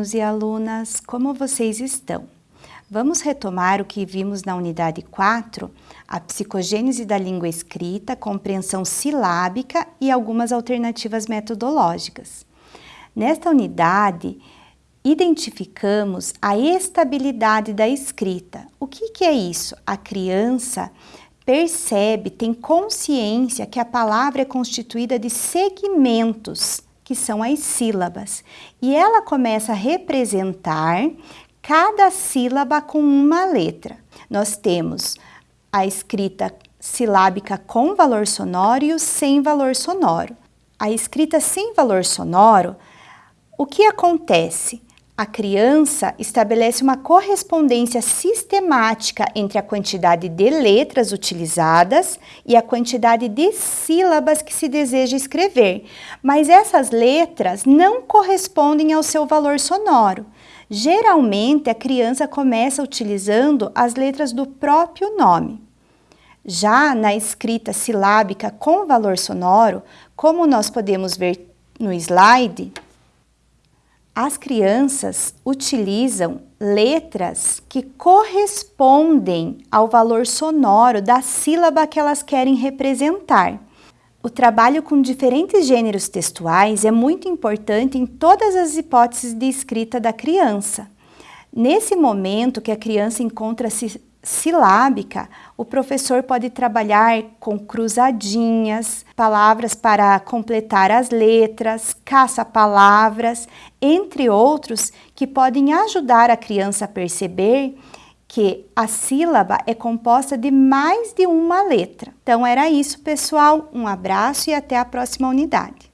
alunos e alunas, como vocês estão? Vamos retomar o que vimos na unidade 4, a psicogênese da língua escrita, compreensão silábica e algumas alternativas metodológicas. Nesta unidade, identificamos a estabilidade da escrita. O que, que é isso? A criança percebe, tem consciência que a palavra é constituída de segmentos, que são as sílabas. E ela começa a representar cada sílaba com uma letra. Nós temos a escrita silábica com valor sonoro e o sem valor sonoro. A escrita sem valor sonoro, o que acontece? A criança estabelece uma correspondência sistemática entre a quantidade de letras utilizadas e a quantidade de sílabas que se deseja escrever, mas essas letras não correspondem ao seu valor sonoro. Geralmente, a criança começa utilizando as letras do próprio nome. Já na escrita silábica com valor sonoro, como nós podemos ver no slide, as crianças utilizam letras que correspondem ao valor sonoro da sílaba que elas querem representar. O trabalho com diferentes gêneros textuais é muito importante em todas as hipóteses de escrita da criança. Nesse momento que a criança encontra-se silábica, o professor pode trabalhar com cruzadinhas, palavras para completar as letras, caça-palavras, entre outros que podem ajudar a criança a perceber que a sílaba é composta de mais de uma letra. Então era isso, pessoal. Um abraço e até a próxima unidade.